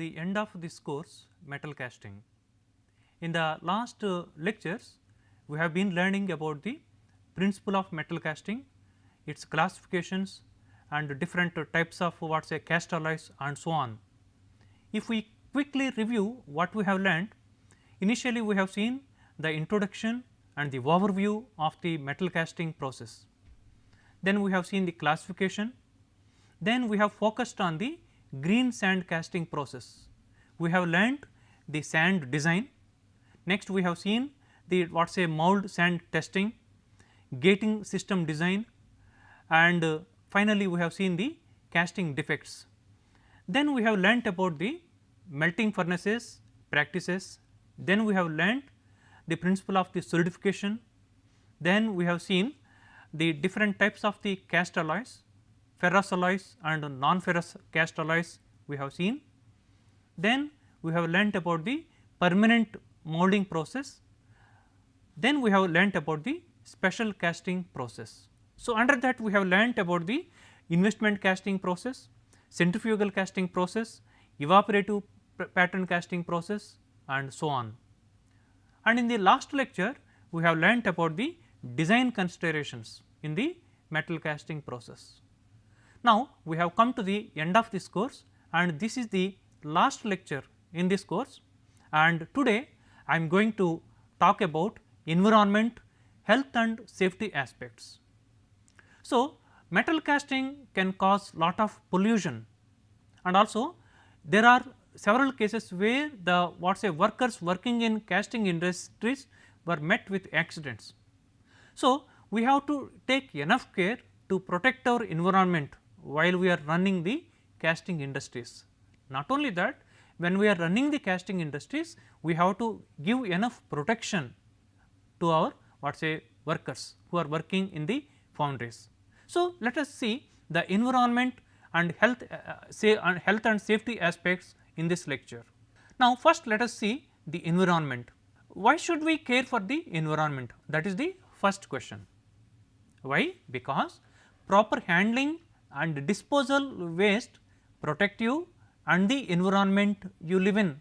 the end of this course metal casting. In the last uh, lectures, we have been learning about the principle of metal casting, its classifications and different uh, types of what say cast alloys and so on. If we quickly review what we have learned, initially we have seen the introduction and the overview of the metal casting process. Then we have seen the classification, then we have focused on the green sand casting process. We have learnt the sand design, next we have seen the what say mould sand testing, gating system design and uh, finally, we have seen the casting defects. Then we have learnt about the melting furnaces practices, then we have learnt the principle of the solidification, then we have seen the different types of the cast alloys, ferrous alloys and non-ferrous cast alloys we have seen. Then we have learnt about the permanent molding process, then we have learnt about the special casting process. So, under that we have learnt about the investment casting process, centrifugal casting process, evaporative pattern casting process and so on. And in the last lecture we have learnt about the design considerations in the metal casting process. Now, we have come to the end of this course and this is the last lecture in this course and today I am going to talk about environment, health and safety aspects. So, metal casting can cause lot of pollution and also there are several cases where the what say workers working in casting industries were met with accidents. So, we have to take enough care to protect our environment while we are running the casting industries. Not only that when we are running the casting industries we have to give enough protection to our what say workers who are working in the foundries. So, let us see the environment and health uh, uh, say and health and safety aspects in this lecture. Now, first let us see the environment. Why should we care for the environment? That is the first question. Why? Because proper handling and disposal waste protect you and the environment you live in.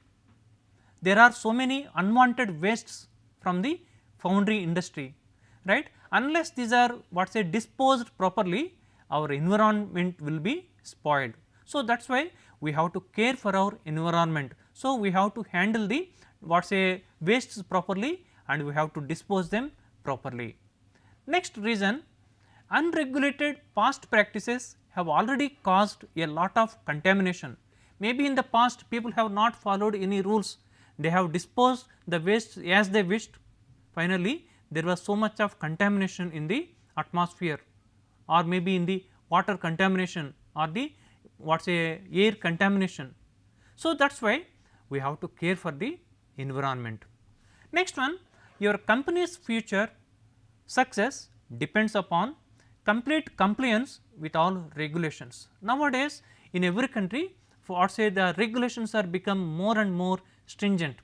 There are so many unwanted wastes from the foundry industry, right unless these are what say disposed properly our environment will be spoiled. So, that is why we have to care for our environment. So, we have to handle the what say wastes properly and we have to dispose them properly. Next reason unregulated past practices have already caused a lot of contamination. Maybe in the past people have not followed any rules, they have disposed the waste as they wished finally there was so much of contamination in the atmosphere or maybe in the water contamination or the what say air contamination. So, that is why we have to care for the environment. Next one your company's future success depends upon complete compliance with all regulations. Nowadays in every country for say the regulations are become more and more stringent.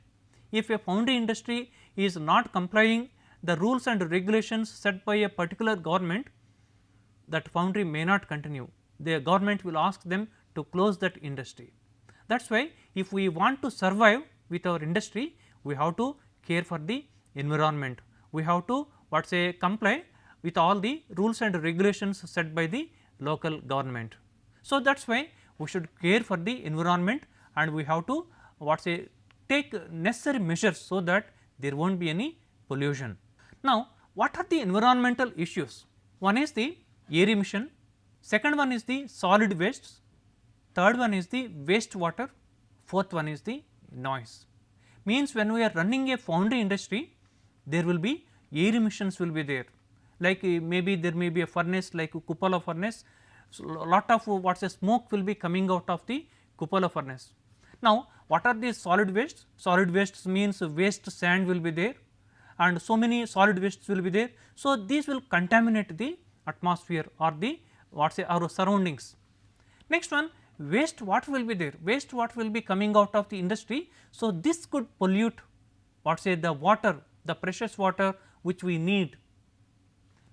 If a foundry industry is not complying the rules and regulations set by a particular government that foundry may not continue, the government will ask them to close that industry. That is why if we want to survive with our industry, we have to care for the environment, we have to what say comply with all the rules and regulations set by the local government. So, that is why we should care for the environment and we have to what say take necessary measures so that there will not be any pollution. Now, what are the environmental issues? One is the air emission, second one is the solid wastes, third one is the waste water, fourth one is the noise. Means when we are running a foundry industry, there will be air emissions will be there, like uh, maybe there may be a furnace like a cupola furnace, so lot of uh, what is smoke will be coming out of the cupola furnace. Now, what are these solid wastes? Solid wastes means waste sand will be there, and so many solid wastes will be there. So, these will contaminate the atmosphere or the what say our surroundings. Next one waste what will be there waste what will be coming out of the industry. So, this could pollute what say the water the precious water which we need.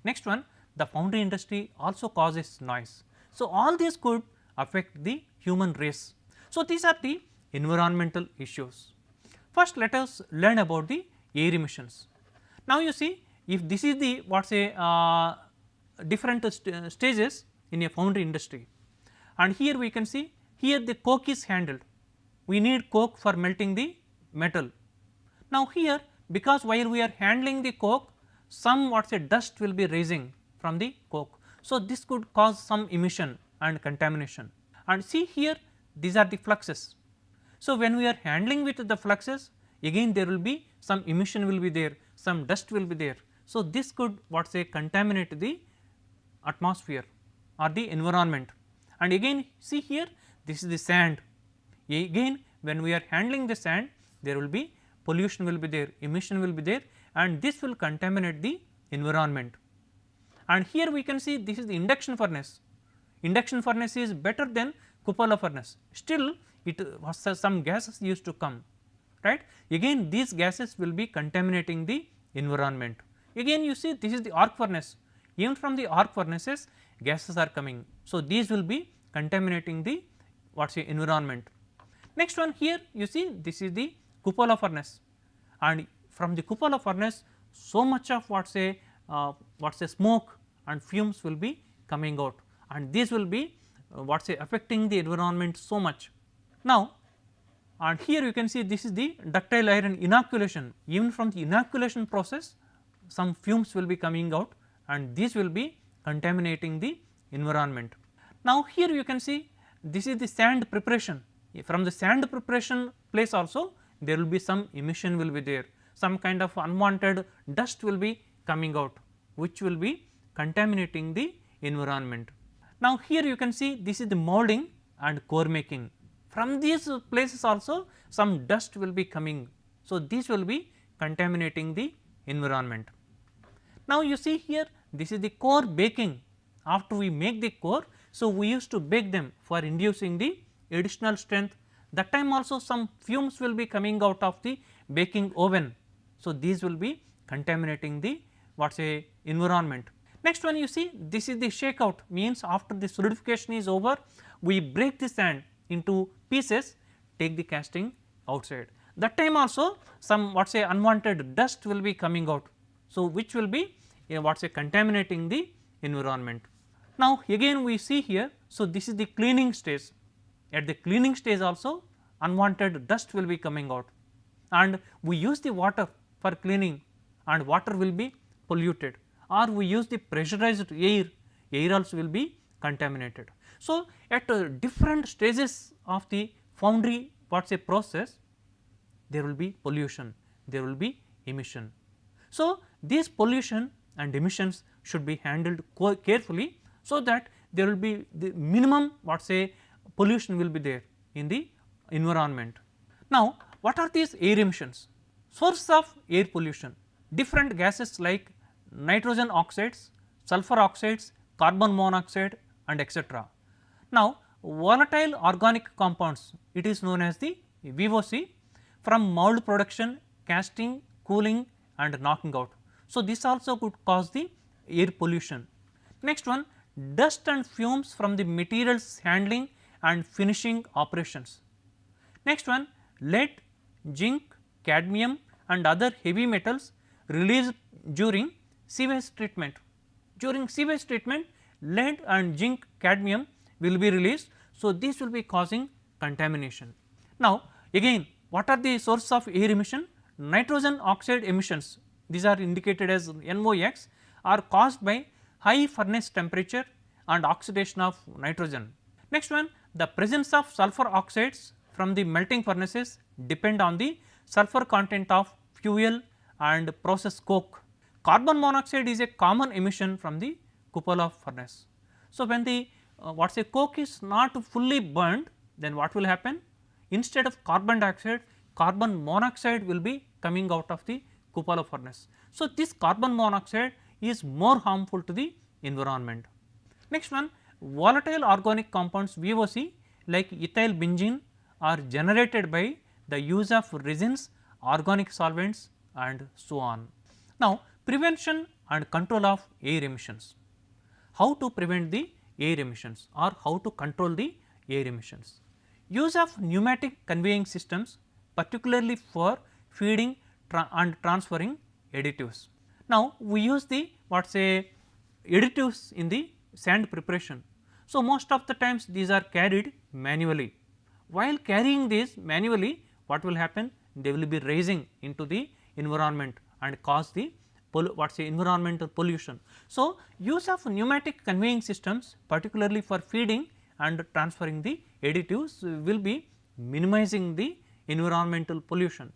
Next one the foundry industry also causes noise. So, all these could affect the human race. So, these are the environmental issues. First let us learn about the air emissions. Now, you see if this is the what say uh, different st stages in a foundry industry and here we can see here the coke is handled we need coke for melting the metal. Now, here because while we are handling the coke some what say dust will be rising from the coke. So, this could cause some emission and contamination and see here these are the fluxes. So, when we are handling with the fluxes again there will be some emission will be there some dust will be there. So, this could what say contaminate the atmosphere or the environment and again see here this is the sand again when we are handling the sand there will be pollution will be there emission will be there and this will contaminate the environment. And here we can see this is the induction furnace induction furnace is better than cupola furnace still it was some gases used to come right again these gases will be contaminating the environment. Again you see this is the arc furnace even from the arc furnaces gases are coming. So, these will be contaminating the what say environment. Next one here you see this is the cupola furnace and from the cupola furnace so much of what say uh, what say smoke and fumes will be coming out and this will be uh, what say affecting the environment so much. Now, and here you can see this is the ductile iron inoculation even from the inoculation process some fumes will be coming out and these will be contaminating the environment. Now, here you can see this is the sand preparation from the sand preparation place also there will be some emission will be there some kind of unwanted dust will be coming out which will be contaminating the environment. Now, here you can see this is the molding and core making from these places also some dust will be coming. So, this will be contaminating the environment. Now, you see here this is the core baking after we make the core. So, we used to bake them for inducing the additional strength that time also some fumes will be coming out of the baking oven. So, these will be contaminating the what say environment. Next one you see this is the shakeout means after the solidification is over we break the sand into pieces take the casting outside. That time also some what say unwanted dust will be coming out. So, which will be uh, what say contaminating the environment. Now, again we see here so this is the cleaning stage at the cleaning stage also unwanted dust will be coming out and we use the water for cleaning and water will be polluted or we use the pressurized air, air also will be contaminated. So, at uh, different stages of the foundry what say process there will be pollution, there will be emission. So, this pollution and emissions should be handled carefully so that there will be the minimum what say pollution will be there in the environment. Now, what are these air emissions? Source of air pollution different gases like nitrogen oxides, sulfur oxides, carbon monoxide and etc. Now, volatile organic compounds it is known as the VOC from mold production, casting, cooling and knocking out. So, this also could cause the air pollution. Next one dust and fumes from the materials handling and finishing operations. Next one lead, zinc, cadmium and other heavy metals released during sewage treatment. During sewage treatment lead and zinc cadmium will be released. So, this will be causing contamination. Now, again what are the source of air emission? Nitrogen oxide emissions these are indicated as NOx are caused by high furnace temperature and oxidation of nitrogen. Next one the presence of sulfur oxides from the melting furnaces depend on the sulfur content of fuel and process coke. Carbon monoxide is a common emission from the cupola furnace. So, when the uh, what say coke is not fully burned then what will happen instead of carbon dioxide carbon monoxide will be coming out of the cupola furnace. So, this carbon monoxide is more harmful to the environment. Next one volatile organic compounds VOC like ethyl benzene are generated by the use of resins, organic solvents and so on. Now, prevention and control of air emissions. How to prevent the air emissions or how to control the air emissions. Use of pneumatic conveying systems particularly for feeding tra and transferring additives. Now, we use the what say additives in the sand preparation. So, most of the times these are carried manually. While carrying these manually what will happen? They will be raising into the environment and cause the what say environmental pollution. So, use of pneumatic conveying systems particularly for feeding and transferring the additives will be minimizing the environmental pollution.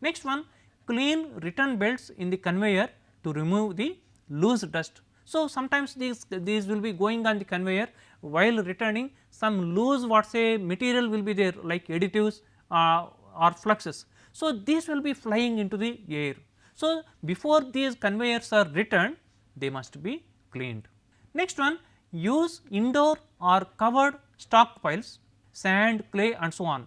Next one clean return belts in the conveyor to remove the loose dust. So, sometimes these these will be going on the conveyor while returning some loose what say material will be there like additives uh, or fluxes. So, these will be flying into the air. So, before these conveyors are returned they must be cleaned. Next one use indoor or covered stockpiles sand, clay and so on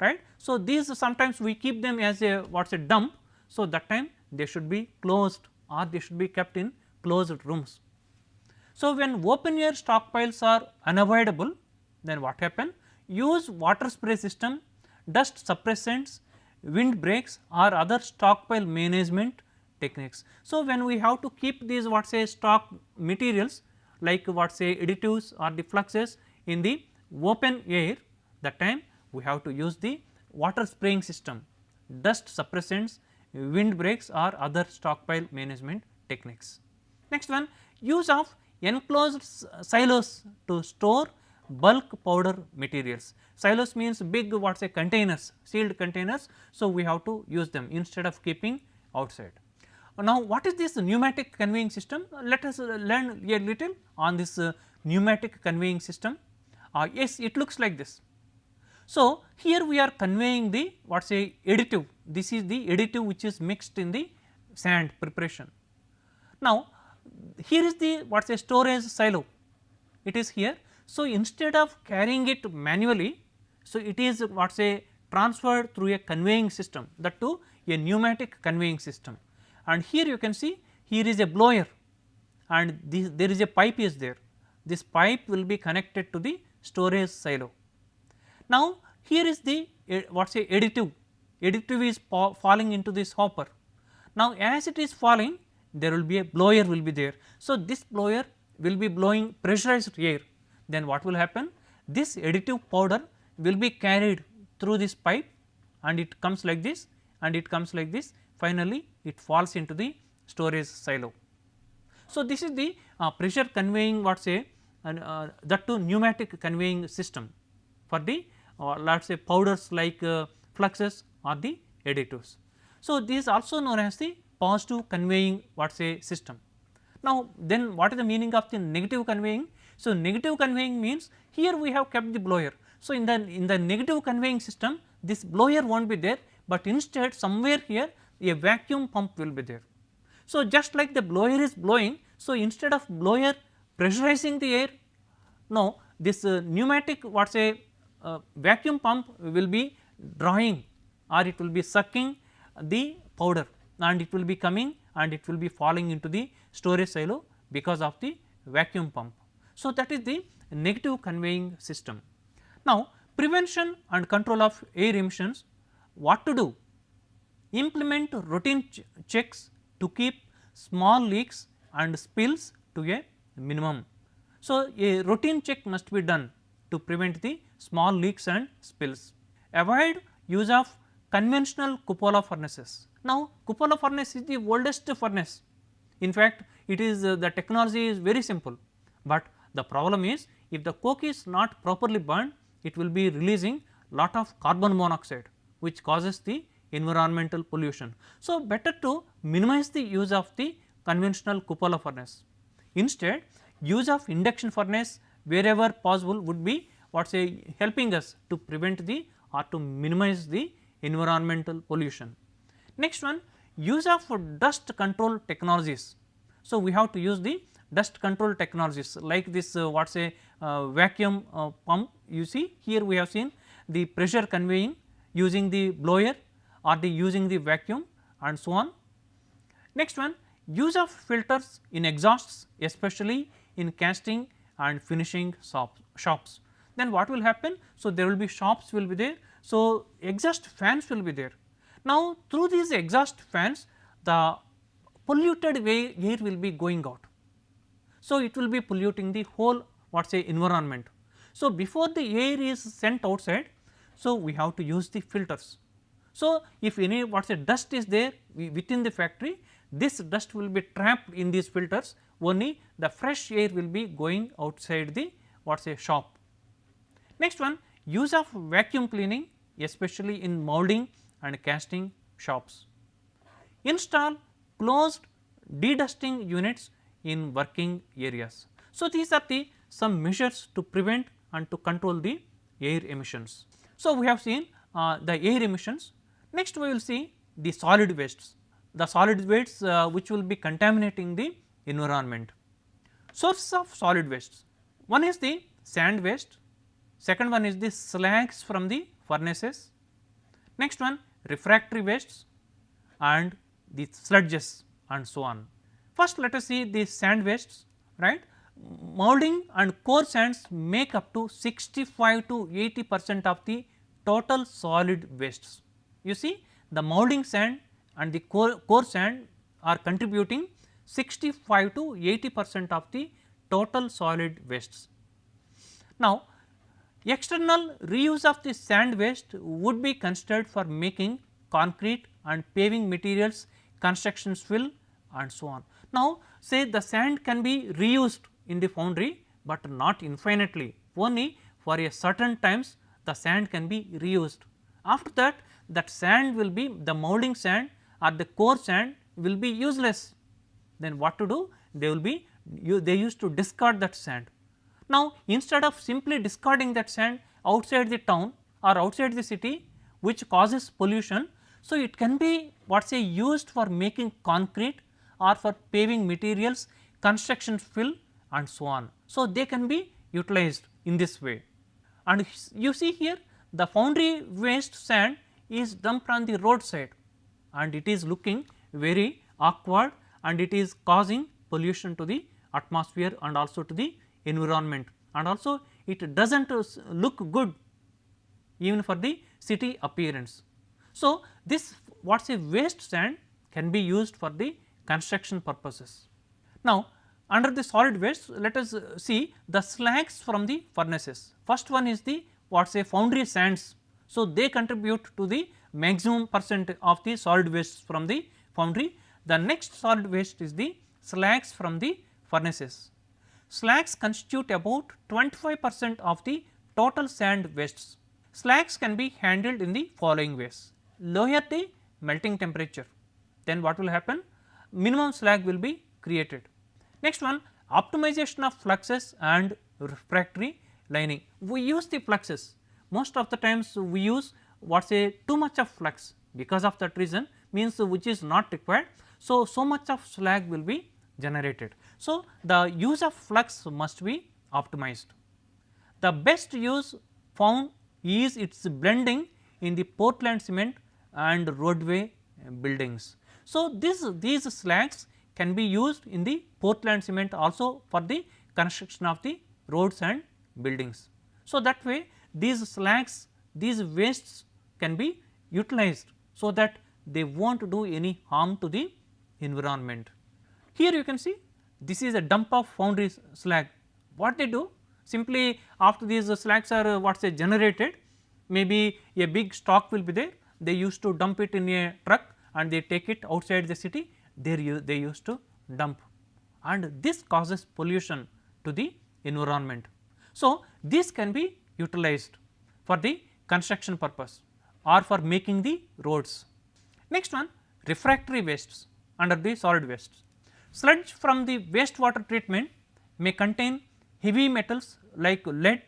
right. So, these sometimes we keep them as a what is a dump. So, that time they should be closed or they should be kept in closed rooms. So, when open air stockpiles are unavoidable then what happen? Use water spray system, dust suppressants, wind breaks or other stockpile management techniques. So, when we have to keep these what say stock materials like what say additives or the fluxes in the open air that time we have to use the water spraying system, dust suppressants, wind breaks or other stockpile management techniques. Next one use of enclosed silos to store bulk powder materials. Silos means big what say containers sealed containers. So, we have to use them instead of keeping outside. Now, what is this pneumatic conveying system? Let us learn a little on this uh, pneumatic conveying system. Uh, yes, it looks like this. So, here we are conveying the what say additive, this is the additive which is mixed in the sand preparation. Now, here is the what say storage silo, it is here. So, instead of carrying it manually, so it is what say transferred through a conveying system that to a pneumatic conveying system. And here you can see here is a blower and this, there is a pipe is there. This pipe will be connected to the storage silo. Now, here is the uh, what say additive, additive is falling into this hopper. Now, as it is falling there will be a blower will be there. So, this blower will be blowing pressurized air then what will happen? This additive powder will be carried through this pipe and it comes like this and it comes like this finally it falls into the storage silo. So, this is the uh, pressure conveying what say uh, that to pneumatic conveying system for the uh, let us say powders like uh, fluxes or the additives. So, this is also known as the positive conveying what say system. Now, then what is the meaning of the negative conveying? So, negative conveying means here we have kept the blower. So, in the in the negative conveying system this blower will not be there, but instead somewhere here a vacuum pump will be there. So, just like the blower is blowing, so instead of blower pressurizing the air, no this uh, pneumatic what say uh, vacuum pump will be drawing or it will be sucking the powder and it will be coming and it will be falling into the storage silo because of the vacuum pump. So, that is the negative conveying system. Now, prevention and control of air emissions what to do? Implement routine ch checks to keep small leaks and spills to a minimum. So, a routine check must be done to prevent the small leaks and spills. Avoid use of conventional cupola furnaces. Now, cupola furnace is the oldest furnace. In fact, it is uh, the technology is very simple, but the problem is if the coke is not properly burned it will be releasing lot of carbon monoxide which causes the environmental pollution. So, better to minimize the use of the conventional cupola furnace. Instead use of induction furnace wherever possible would be what say helping us to prevent the or to minimize the environmental pollution. Next one use of dust control technologies. So, we have to use the dust control technologies like this uh, what say uh, vacuum uh, pump you see here we have seen the pressure conveying using the blower or the using the vacuum and so on. Next one use of filters in exhausts especially in casting and finishing shops. then what will happen? So, there will be shops will be there. So, exhaust fans will be there. Now, through these exhaust fans the polluted air will be going out. So, it will be polluting the whole what say environment. So, before the air is sent outside, so we have to use the filters. So, if any what say dust is there within the factory, this dust will be trapped in these filters only the fresh air will be going outside the what say shop. Next one use of vacuum cleaning especially in molding and casting shops. Install closed dedusting units in working areas. So, these are the some measures to prevent and to control the air emissions. So, we have seen uh, the air emissions. Next we will see the solid wastes, the solid wastes uh, which will be contaminating the environment. Sources of solid wastes, one is the sand waste, second one is the slags from the furnaces, next one refractory wastes and the sludges and so on. First let us see the sand wastes right molding and core sands make up to 65 to 80 percent of the total solid wastes. You see the molding sand and the core, core sand are contributing 65 to 80 percent of the total solid wastes. Now, external reuse of the sand waste would be considered for making concrete and paving materials, construction fill and so on. Now, say the sand can be reused in the foundry, but not infinitely only for a certain times the sand can be reused. After that that sand will be the molding sand or the core sand will be useless then what to do? They will be you, they used to discard that sand. Now, instead of simply discarding that sand outside the town or outside the city which causes pollution. So, it can be what say used for making concrete or for paving materials, construction fill and so on. So, they can be utilized in this way and you see here the foundry waste sand is dumped on the roadside and it is looking very awkward and it is causing pollution to the atmosphere and also to the environment and also it does not look good even for the city appearance. So, this what is a waste sand can be used for the construction purposes. Now, under the solid waste let us uh, see the slags from the furnaces. First one is the what say foundry sands. So, they contribute to the maximum percent of the solid waste from the foundry the next solid waste is the slags from the furnaces. Slags constitute about 25 percent of the total sand wastes. Slags can be handled in the following ways. Lower the melting temperature, then what will happen? Minimum slag will be created. Next one optimization of fluxes and refractory lining. We use the fluxes most of the times we use what say too much of flux because of that reason means which is not required so, so much of slag will be generated. So, the use of flux must be optimized. The best use found is its blending in the Portland cement and roadway buildings. So, this these slags can be used in the Portland cement also for the construction of the roads and buildings. So, that way these slags these wastes can be utilized so that they will not do any harm to the environment. Here you can see this is a dump of foundry slag. What they do? Simply after these slags are uh, what say generated, maybe a big stock will be there. They used to dump it in a truck and they take it outside the city. There they used to dump, and this causes pollution to the environment. So, this can be utilized for the construction purpose or for making the roads. Next one refractory wastes under the solid wastes. Sludge from the wastewater treatment may contain heavy metals like lead,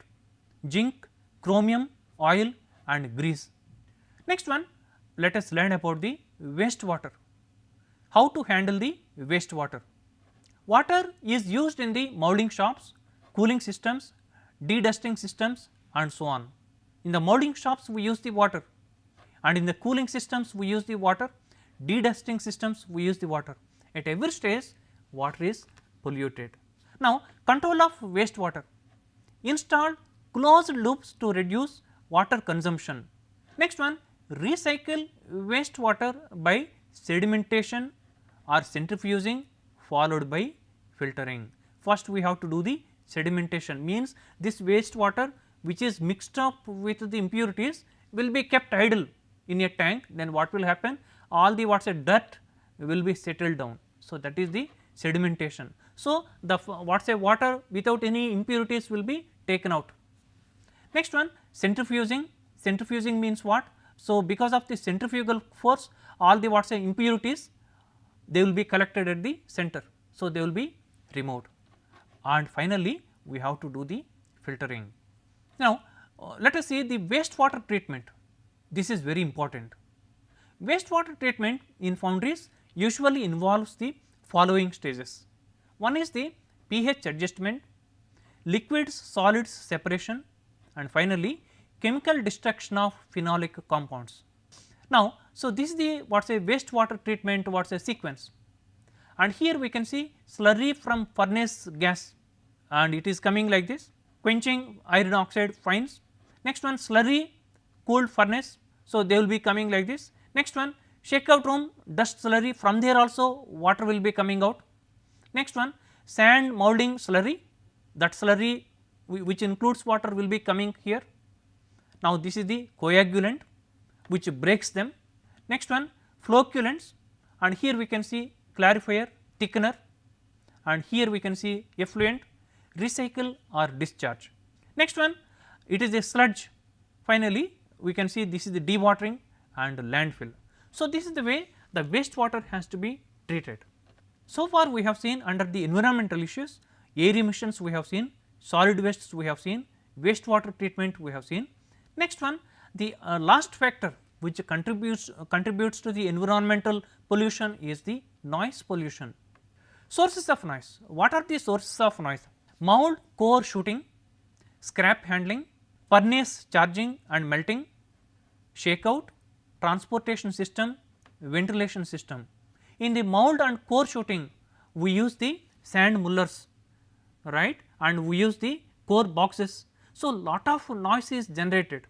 zinc, chromium, oil and grease. Next one let us learn about the wastewater, how to handle the wastewater. Water Water is used in the molding shops, cooling systems, dedusting systems and so on. In the molding shops we use the water and in the cooling systems we use the water dedusting systems we use the water at every stage water is polluted. Now, control of wastewater install closed loops to reduce water consumption. Next one recycle wastewater by sedimentation or centrifuging followed by filtering. First we have to do the sedimentation means this wastewater which is mixed up with the impurities will be kept idle in a tank then what will happen all the what is a dirt will be settled down. So, that is the sedimentation. So, the what is a water without any impurities will be taken out. Next one centrifuging, centrifuging means what? So, because of the centrifugal force all the what say impurities they will be collected at the center. So, they will be removed and finally, we have to do the filtering. Now, uh, let us see the wastewater treatment this is very important. Wastewater treatment in foundries usually involves the following stages. One is the pH adjustment, liquids solids separation and finally, chemical destruction of phenolic compounds. Now, so this is the what is a wastewater treatment what is a sequence and here we can see slurry from furnace gas and it is coming like this quenching iron oxide fines. Next one slurry cooled furnace. So, they will be coming like this. Next one shakeout room dust slurry from there also water will be coming out. Next one sand molding slurry that slurry which includes water will be coming here. Now, this is the coagulant which breaks them. Next one flocculants and here we can see clarifier, thickener and here we can see effluent, recycle or discharge. Next one it is a sludge finally we can see this is the dewatering and landfill. So, this is the way the wastewater has to be treated. So far we have seen under the environmental issues air emissions we have seen, solid wastes we have seen, wastewater treatment we have seen. Next one the uh, last factor which contributes uh, contributes to the environmental pollution is the noise pollution. Sources of noise, what are the sources of noise? Mold core shooting, scrap handling, furnace charging and melting, shakeout, transportation system, ventilation system. In the mold and core shooting, we use the sand mullers right and we use the core boxes. So, lot of noise is generated.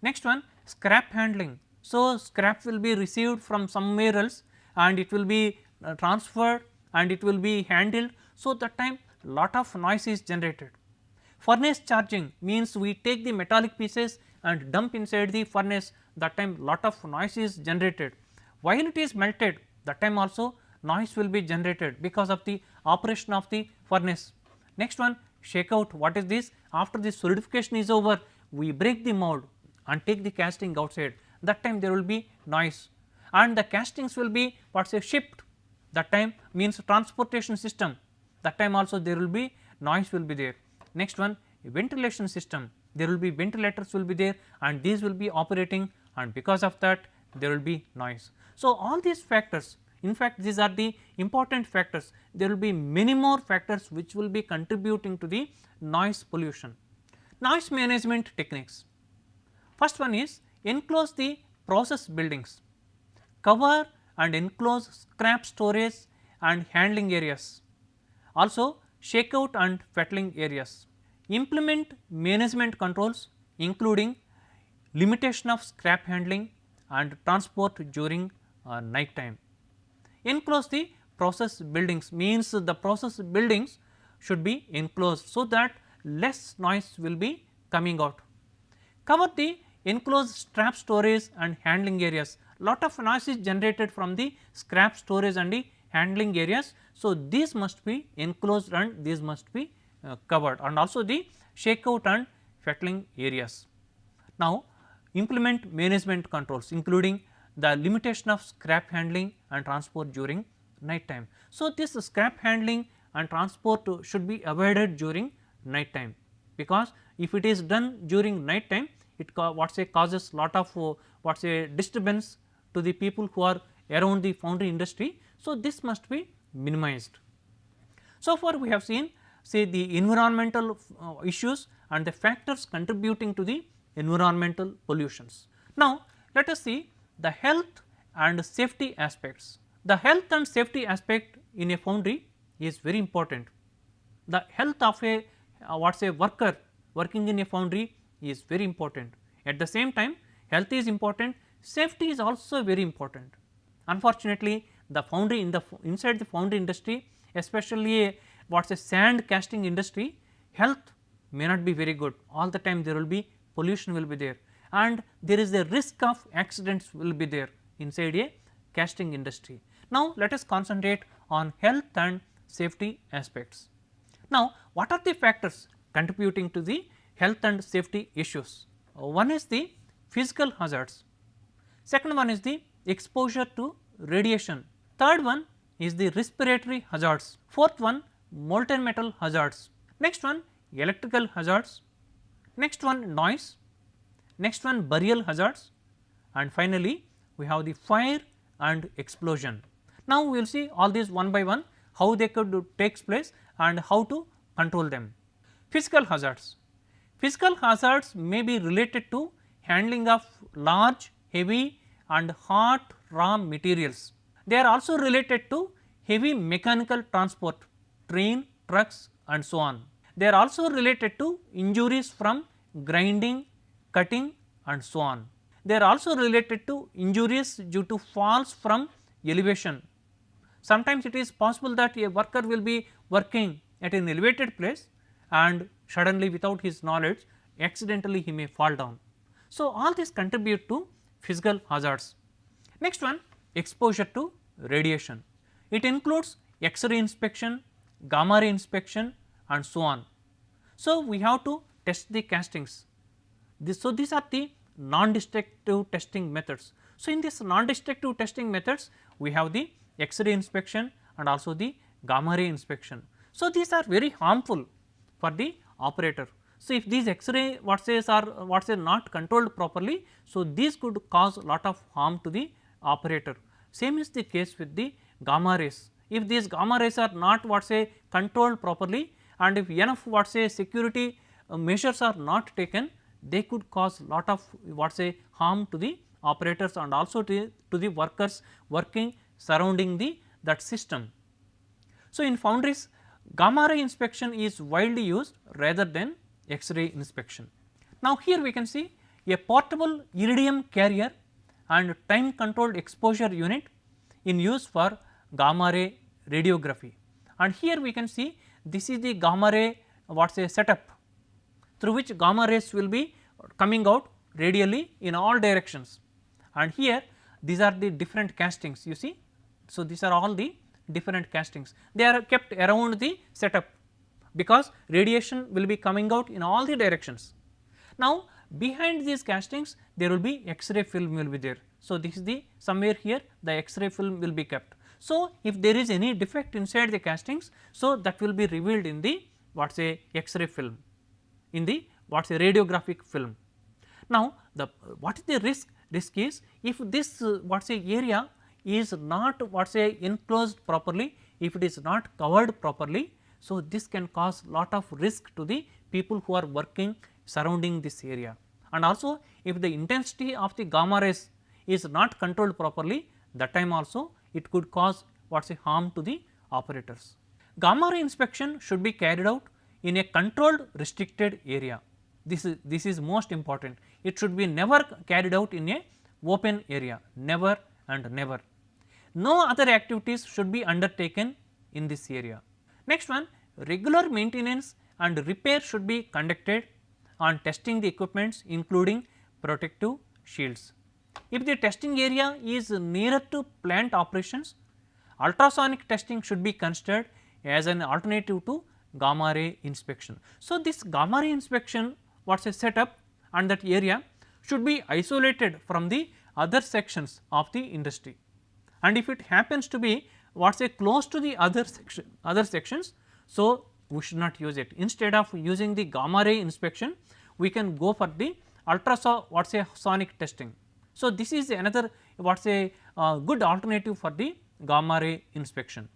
Next one scrap handling. So, scrap will be received from somewhere else and it will be uh, transferred and it will be handled. So, that time lot of noise is generated. Furnace charging means we take the metallic pieces and dump inside the furnace that time lot of noise is generated. While it is melted that time also noise will be generated because of the operation of the furnace. Next one shakeout what is this after the solidification is over we break the mold and take the casting outside. That time there will be noise. And the castings will be what say shipped that time means transportation system. That time also there will be noise will be there. Next one ventilation system. There will be ventilators will be there and these will be operating and because of that there will be noise. So, all these factors in fact, these are the important factors there will be many more factors which will be contributing to the noise pollution. Noise management techniques First one is enclose the process buildings, cover and enclose scrap storage and handling areas, also shakeout and fettling areas. Implement management controls including limitation of scrap handling and transport during uh, night time. Enclose the process buildings means the process buildings should be enclosed so that less noise will be coming out. Cover the enclosed scrap storage and handling areas. Lot of noise is generated from the scrap storage and the handling areas. So, these must be enclosed and these must be uh, covered and also the shakeout and fettling areas. Now, implement management controls including the limitation of scrap handling and transport during night time. So, this scrap handling and transport should be avoided during night time because if it is done during night time it what say causes lot of uh, what say disturbance to the people who are around the foundry industry. So, this must be minimized. So far we have seen say the environmental uh, issues and the factors contributing to the environmental pollutions. Now, let us see the health and safety aspects. The health and safety aspect in a foundry is very important. The health of a uh, what say worker working in a foundry is very important. At the same time health is important, safety is also very important. Unfortunately, the foundry in the inside the foundry industry especially a what is a sand casting industry health may not be very good all the time there will be pollution will be there and there is a risk of accidents will be there inside a casting industry. Now, let us concentrate on health and safety aspects. Now, what are the factors contributing to the health and safety issues? Uh, one is the physical hazards, second one is the exposure to radiation, third one is the respiratory hazards, fourth one molten metal hazards, next one electrical hazards, next one noise, next one burial hazards and finally, we have the fire and explosion. Now, we will see all these one by one how they could takes place and how to control them. Physical hazards, physical hazards may be related to handling of large, heavy and hot raw materials. They are also related to heavy mechanical transport, train, trucks and so on. They are also related to injuries from grinding, cutting and so on. They are also related to injuries due to falls from elevation. Sometimes it is possible that a worker will be working at an elevated place and suddenly without his knowledge accidentally he may fall down. So, all these contribute to physical hazards. Next one exposure to radiation. It includes X-ray inspection, gamma ray inspection and so on. So, we have to test the castings. This, so, these are the non-destructive testing methods. So, in this non-destructive testing methods we have the X-ray inspection and also the gamma ray inspection. So, these are very harmful for the operator. So, if these X-ray what says are what say not controlled properly, so these could cause a lot of harm to the operator. Same is the case with the gamma rays. If these gamma rays are not what say controlled properly and if enough what say security uh, measures are not taken, they could cause lot of what say harm to the operators and also to, to the workers working surrounding the that system. So, in foundries gamma ray inspection is widely used rather than X-ray inspection. Now, here we can see a portable iridium carrier and time controlled exposure unit in use for gamma ray radiography and here we can see this is the gamma ray what say setup through which gamma rays will be coming out radially in all directions and here these are the different castings you see. So, these are all the different castings they are kept around the setup because radiation will be coming out in all the directions. Now, behind these castings there will be X-ray film will be there. So, this is the somewhere here the X-ray film will be kept. So, if there is any defect inside the castings, so that will be revealed in the what say X-ray film in the what say radiographic film. Now, the what is the risk? Risk is if this uh, what say area is not what say enclosed properly, if it is not covered properly, so this can cause lot of risk to the people who are working surrounding this area. And also if the intensity of the gamma rays is not controlled properly, that time also it could cause what say harm to the operators. Gamma ray inspection should be carried out in a controlled restricted area. This is this is most important. It should be never carried out in a open area, never and never. No other activities should be undertaken in this area. Next one regular maintenance and repair should be conducted on testing the equipments including protective shields. If the testing area is nearer to plant operations, ultrasonic testing should be considered as an alternative to gamma ray inspection. So, this gamma ray inspection what is a setup and that area should be isolated from the other sections of the industry and if it happens to be what is a close to the other section other sections. So, we should not use it instead of using the gamma ray inspection we can go for the ultrasound what is a sonic testing. So, this is another what is a uh, good alternative for the gamma ray inspection.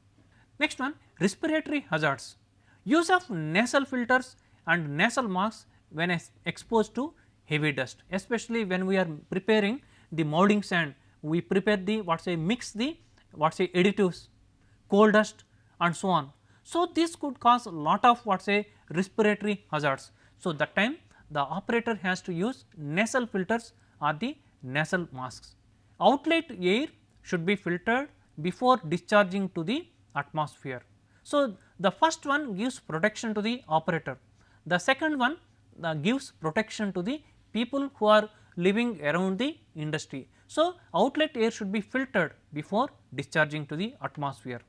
Next one respiratory hazards use of nasal filters and nasal masks when exposed to heavy dust especially when we are preparing the molding sand we prepare the what say mix the what say additives coal dust and so on. So, this could cause a lot of what say respiratory hazards. So, that time the operator has to use nasal filters or the nasal masks. Outlet air should be filtered before discharging to the atmosphere. So, the first one gives protection to the operator, the second one uh, gives protection to the people who are living around the industry. So, outlet air should be filtered before discharging to the atmosphere.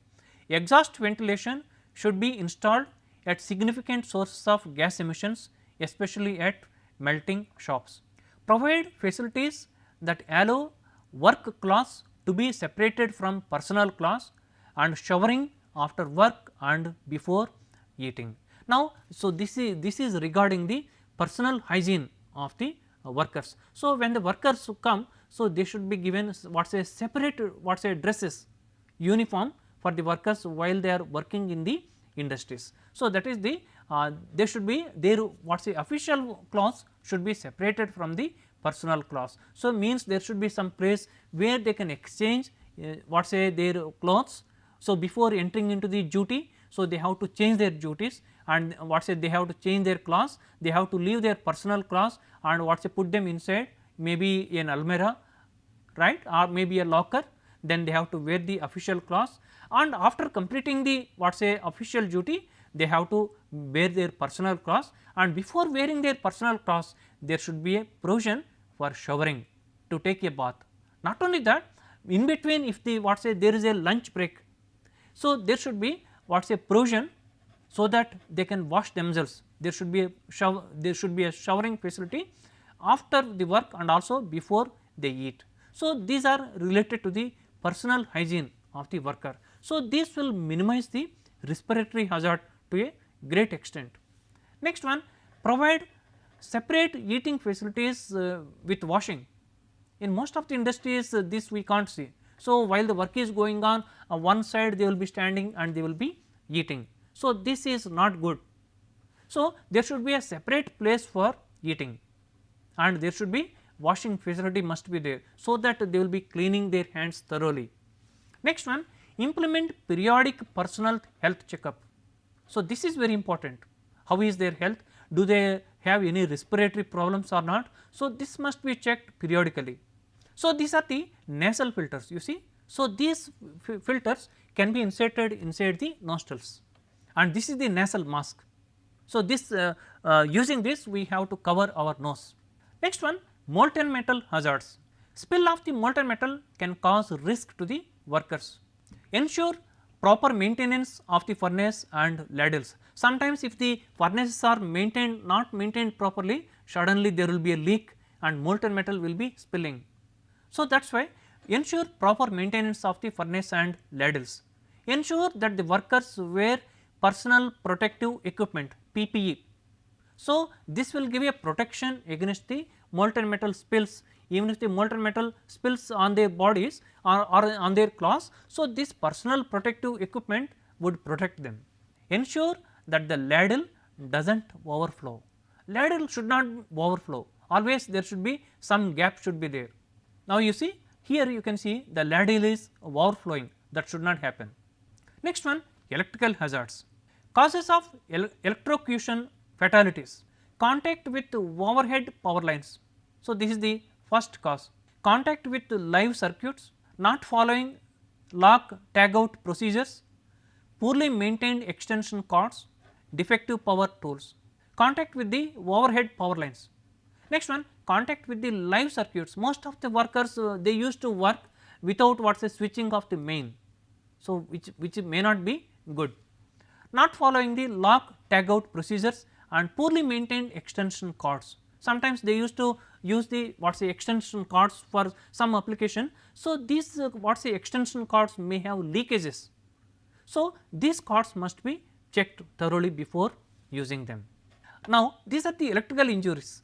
Exhaust ventilation should be installed at significant sources of gas emissions especially at melting shops. Provide facilities that allow work clothes to be separated from personal clothes and showering after work and before eating. Now, so this is this is regarding the personal hygiene of the uh, workers. So, when the workers come, so they should be given what say separate what say dresses uniform for the workers while they are working in the industries. So, that is the uh, they should be their what say official clothes should be separated from the personal clothes. So, means there should be some place where they can exchange uh, what say their clothes. So, before entering into the duty, so they have to change their duties and what say they have to change their clothes, they have to leave their personal clothes and what say put them inside maybe an almirah right or maybe a locker then they have to wear the official clothes and after completing the what say official duty they have to wear their personal clothes and before wearing their personal clothes there should be a provision for showering to take a bath. Not only that in between if the what say there is a lunch break. So, there should be what is a provision so that they can wash themselves there should be a shower there should be a showering facility after the work and also before they eat. So, these are related to the personal hygiene of the worker. So, this will minimize the respiratory hazard to a great extent. Next one provide separate eating facilities uh, with washing. In most of the industries uh, this we can't see. So, while the work is going on uh, one side they will be standing and they will be eating. So, this is not good. So, there should be a separate place for eating and there should be washing facility must be there. So, that they will be cleaning their hands thoroughly. Next one implement periodic personal health checkup. So, this is very important how is their health do they have any respiratory problems or not. So, this must be checked periodically. So, these are the nasal filters you see. So, these filters can be inserted inside the nostrils and this is the nasal mask. So, this uh, uh, using this we have to cover our nose. Next one molten metal hazards. Spill of the molten metal can cause risk to the workers. Ensure proper maintenance of the furnace and ladles. Sometimes if the furnaces are maintained not maintained properly suddenly there will be a leak and molten metal will be spilling. So, that is why ensure proper maintenance of the furnace and ladles. Ensure that the workers wear personal protective equipment PPE. So, this will give a protection against the molten metal spills even if the molten metal spills on their bodies or, or on their clothes. So, this personal protective equipment would protect them. Ensure that the ladle does not overflow. Ladle should not overflow always there should be some gap should be there. Now, you see here you can see the ladle is overflowing that should not happen. Next one electrical hazards. Causes of el electrocution fatalities contact with overhead power lines. So, this is the first cause contact with live circuits not following lock tag out procedures, poorly maintained extension cords, defective power tools, contact with the overhead power lines. Next one contact with the live circuits most of the workers uh, they used to work without what is a switching of the main. So, which, which may not be good. Not following the lock tag out procedures and poorly maintained extension cords. Sometimes they used to use the what say extension cords for some application. So, these uh, what extension cords may have leakages. So, these cords must be checked thoroughly before using them. Now, these are the electrical injuries.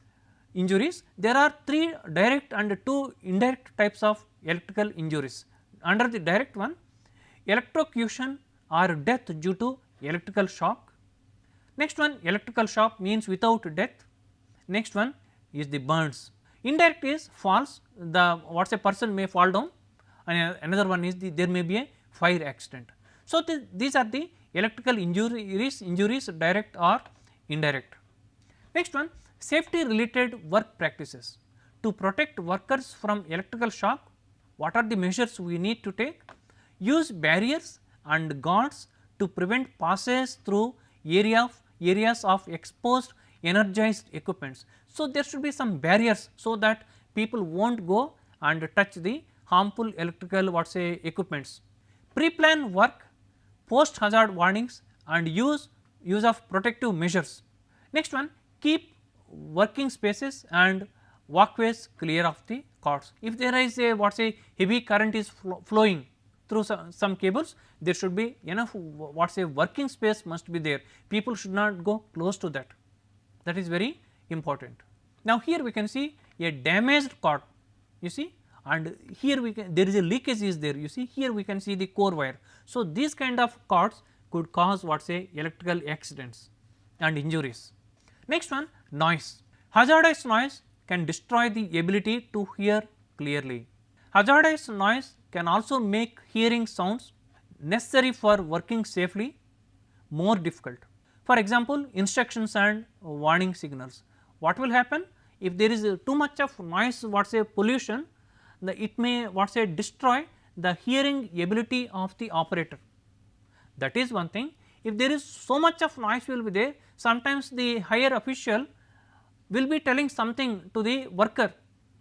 Injuries there are three direct and two indirect types of electrical injuries. Under the direct one electrocution or death due to electrical shock. Next one electrical shock means without death. Next one is the burns. Indirect is falls the what is a person may fall down and uh, another one is the there may be a fire accident. So, these are the electrical injuries injuries direct or indirect. Next one safety related work practices to protect workers from electrical shock what are the measures we need to take use barriers and guards to prevent passes through area of areas of exposed energized equipments. So, there should be some barriers so that people will not go and touch the harmful electrical what say equipments. Pre-plan work, post hazard warnings and use use of protective measures. Next one keep working spaces and walkways clear of the cords. If there is a what say heavy current is flo flowing through some, some cables there should be enough what say working space must be there people should not go close to that that is very important. Now, here we can see a damaged cord you see and here we can there is a leakage is there you see here we can see the core wire. So, these kind of cords could cause what say electrical accidents and injuries. Next one noise hazardous noise can destroy the ability to hear clearly. Hazardous noise can also make hearing sounds necessary for working safely more difficult. For example, instructions and warning signals. What will happen if there is too much of noise what say pollution the it may what say destroy the hearing ability of the operator that is one thing. If there is so much of noise will be there sometimes the higher official will be telling something to the worker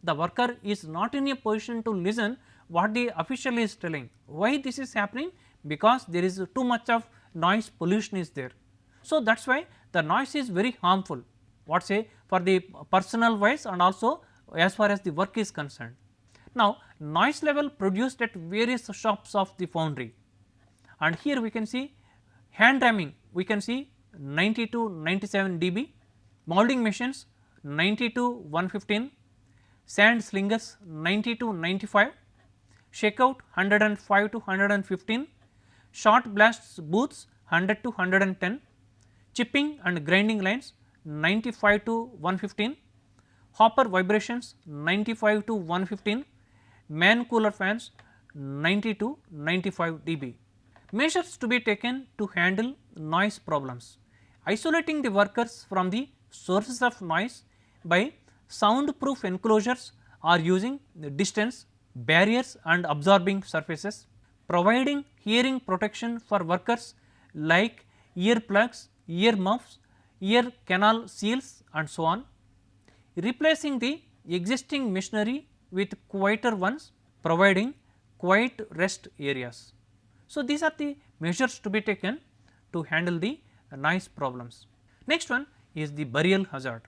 the worker is not in a position to listen what the official is telling. Why this is happening? Because there is too much of noise pollution is there. So, that is why the noise is very harmful what say for the personal wise and also as far as the work is concerned. Now, noise level produced at various shops of the foundry and here we can see hand ramming we can see 90 to 97 dB, molding machines 90 to 115, sand slingers 90 to 95, shakeout 105 to 115, shot blasts booths 100 to 110, chipping and grinding lines 95 to 115, hopper vibrations 95 to 115, man cooler fans 90 to 95 dB. Measures to be taken to handle noise problems, isolating the workers from the sources of noise by soundproof enclosures or using distance, barriers and absorbing surfaces, providing hearing protection for workers like ear plugs, ear muffs, ear canal seals and so on, replacing the existing machinery with quieter ones providing quiet rest areas. So, these are the measures to be taken to handle the noise problems. Next one is the burial hazard.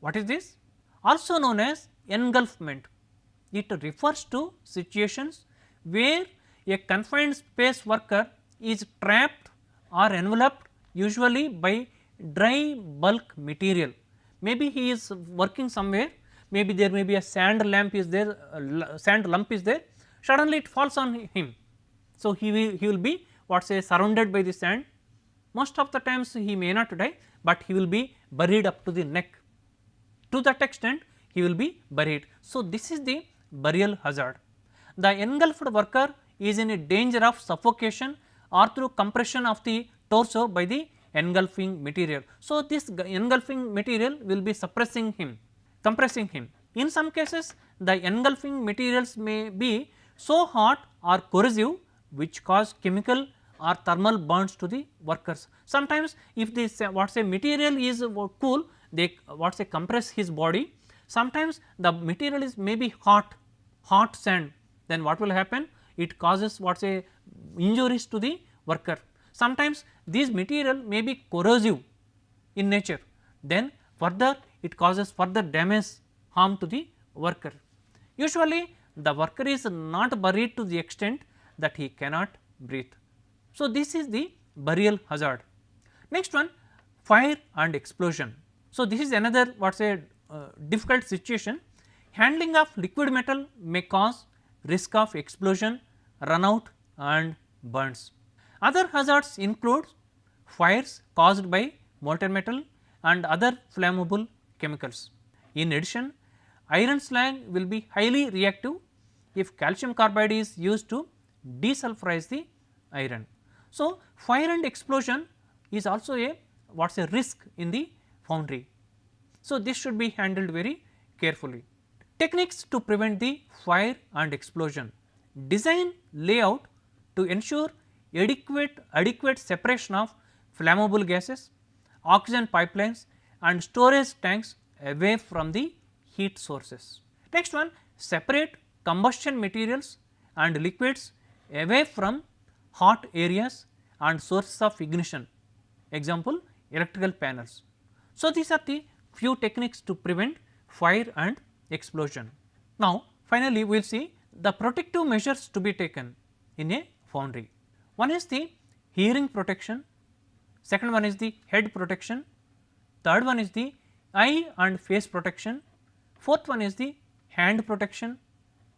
What is this? Also known as engulfment. It refers to situations where a confined space worker is trapped or enveloped usually by dry bulk material. Maybe he is working somewhere, maybe there may be a sand lamp is there, uh, sand lump is there, suddenly it falls on him. So, he will, he will be what say surrounded by the sand, most of the times he may not die, but he will be buried up to the neck. To that extent he will be buried. So, this is the burial hazard. The engulfed worker is in a danger of suffocation or through compression of the torso by the engulfing material. So, this engulfing material will be suppressing him, compressing him. In some cases the engulfing materials may be so hot or corrosive which cause chemical or thermal burns to the workers. Sometimes if this what say material is uh, cool they what say compress his body. Sometimes the material is maybe hot, hot sand then what will happen? It causes what say injuries to the worker. Sometimes these material may be corrosive in nature then further it causes further damage harm to the worker. Usually the worker is not buried to the extent that he cannot breathe. So, this is the burial hazard. Next one fire and explosion. So, this is another what say uh, difficult situation handling of liquid metal may cause risk of explosion, runout and burns. Other hazards include fires caused by molten metal and other flammable chemicals. In addition, iron slag will be highly reactive if calcium carbide is used to desulfurize the iron. So, fire and explosion is also a what is a risk in the foundry. So, this should be handled very carefully. Techniques to prevent the fire and explosion. Design layout to ensure adequate adequate separation of flammable gases, oxygen pipelines and storage tanks away from the heat sources. Next one separate combustion materials and liquids away from hot areas and sources of ignition example electrical panels. So, these are the few techniques to prevent fire and explosion. Now, finally, we will see the protective measures to be taken in a foundry. One is the hearing protection, second one is the head protection, third one is the eye and face protection, fourth one is the hand protection,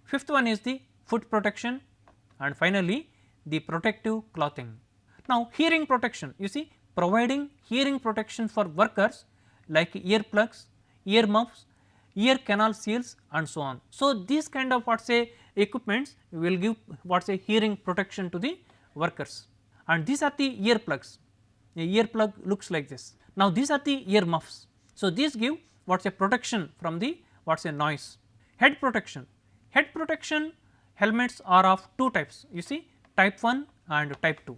fifth one is the foot protection and finally, the protective clothing. Now, hearing protection you see providing hearing protection for workers like earplugs, ear muffs, ear canal seals and so on. So, these kind of what say equipments will give what say hearing protection to the workers and these are the ear earplugs, a earplug looks like this. Now, these are the ear muffs. So, these give what a protection from the what a noise. Head protection, head protection helmets are of two types you see type 1 and type 2.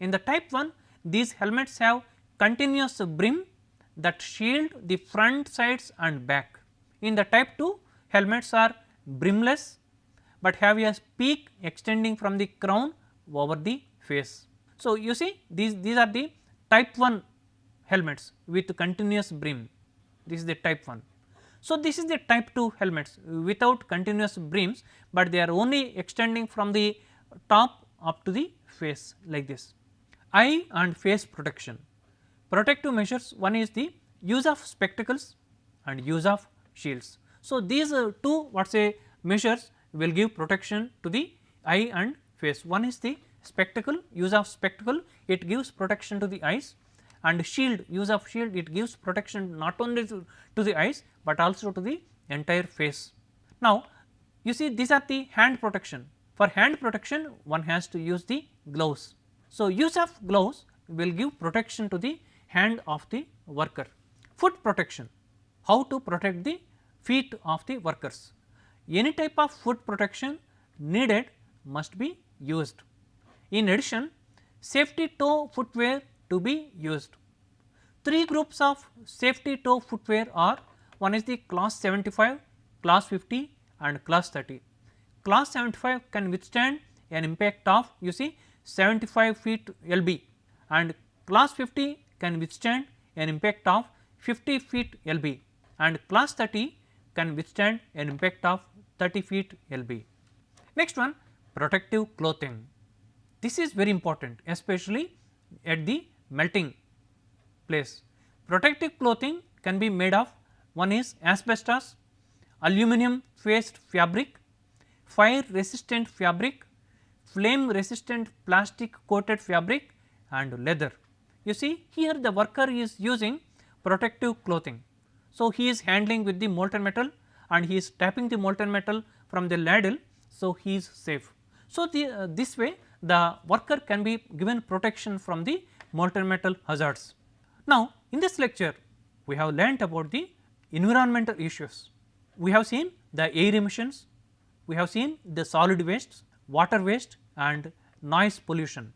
In the type 1 these helmets have continuous brim that shield the front sides and back. In the type 2 helmets are brimless, but have a peak extending from the crown over the face. So, you see these, these are the type 1 helmets with continuous brim, this is the type 1. So, this is the type 2 helmets without continuous brims, but they are only extending from the top up to the face like this. Eye and face protection. Protective measures one is the use of spectacles and use of shields. So, these two what say measures will give protection to the eye and face. One is the spectacle use of spectacle it gives protection to the eyes and shield use of shield it gives protection not only to, to the eyes, but also to the entire face. Now, you see these are the hand protection for hand protection one has to use the gloves. So, use of gloves will give protection to the hand of the worker. Foot protection, how to protect the feet of the workers. Any type of foot protection needed must be used. In addition, safety toe footwear to be used. Three groups of safety toe footwear are one is the class 75, class 50 and class 30. Class 75 can withstand an impact of you see 75 feet LB and class 50 can withstand an impact of 50 feet LB and class 30 can withstand an impact of 30 feet LB. Next one protective clothing. This is very important especially at the melting place. Protective clothing can be made of one is asbestos, aluminum faced fabric, fire resistant fabric, flame resistant plastic coated fabric and leather. You see here the worker is using protective clothing. So, he is handling with the molten metal and he is tapping the molten metal from the ladle. So, he is safe. So, the, uh, this way the worker can be given protection from the molten metal hazards. Now, in this lecture we have learnt about the environmental issues. We have seen the air emissions, we have seen the solid wastes, water waste and noise pollution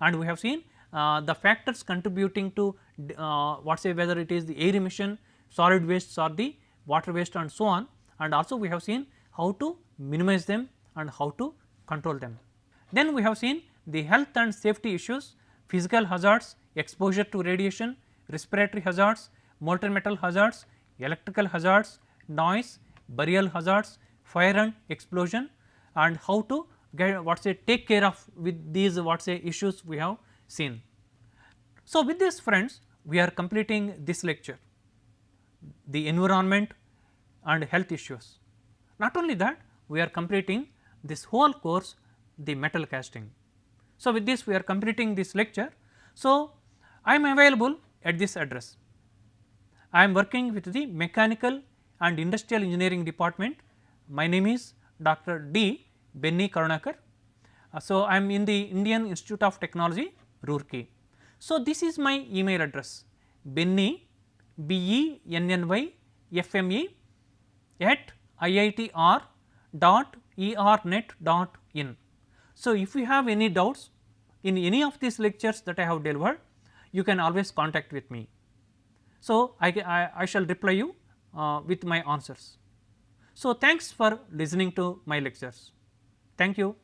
and we have seen the factors contributing to uh, what say whether it is the air emission, solid wastes or the water waste and so on and also we have seen how to minimize them and how to control them. Then we have seen the health and safety issues, physical hazards, exposure to radiation, respiratory hazards, molten metal hazards, electrical hazards, noise, burial hazards, fire and explosion and how to get what say take care of with these what say issues we have seen. So, with this friends we are completing this lecture the environment and health issues. Not only that we are completing this whole course the metal casting. So, with this we are completing this lecture. So, I am available at this address. I am working with the mechanical and industrial engineering department. My name is Dr. D. Benny Karunakar. Uh, so, I am in the Indian Institute of Technology Roorkee. So, this is my email address benny b e n n y f m e at iitr dot ernet dot in. So, if you have any doubts in any of these lectures that I have delivered, you can always contact with me. So, I, I, I shall reply you uh, with my answers. So, thanks for listening to my lectures. Thank you.